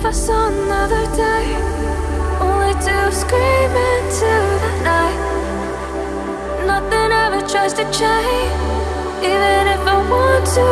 if I saw another day. Only to scream into the night. Nothing ever tries to change. Even if I want to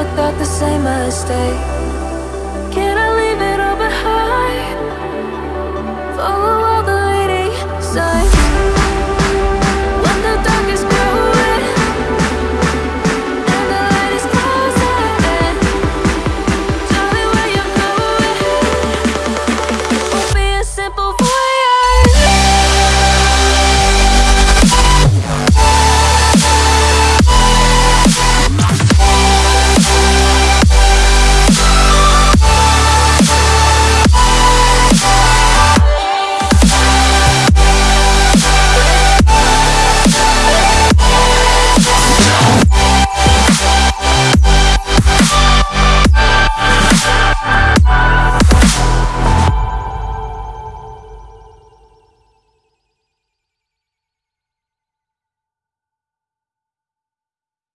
without the same mistake Can I leave it all behind? Follow